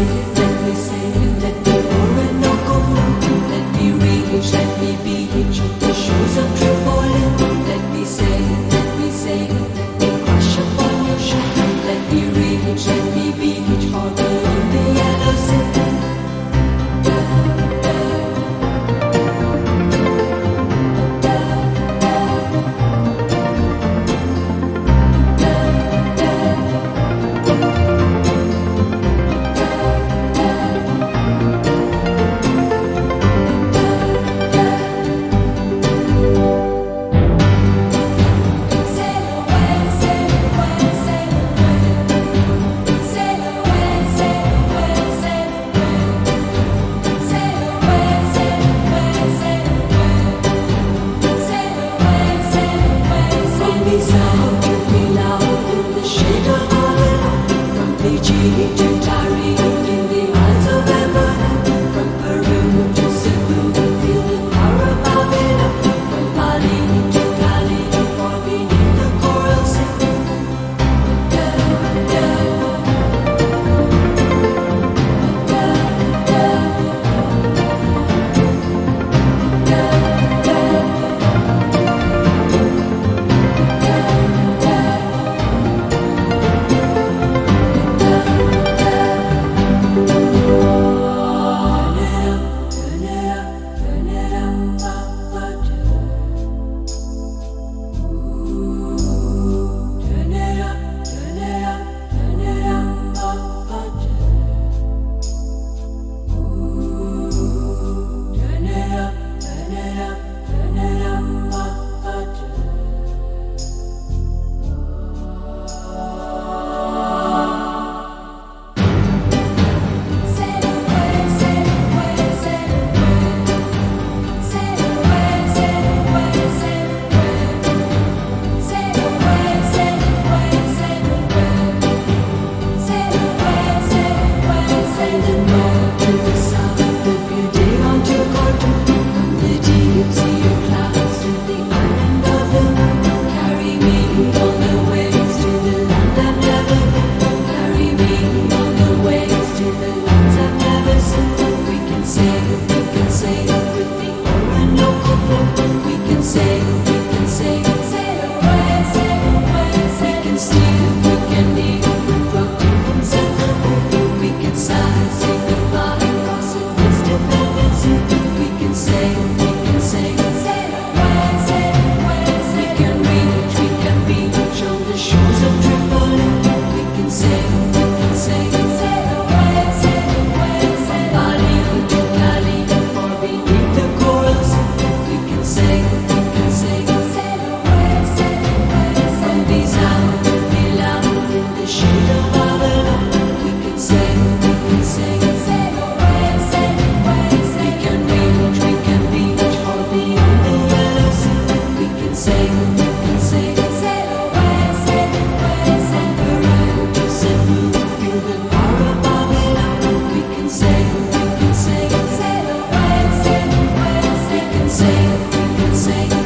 you. Gigi Say.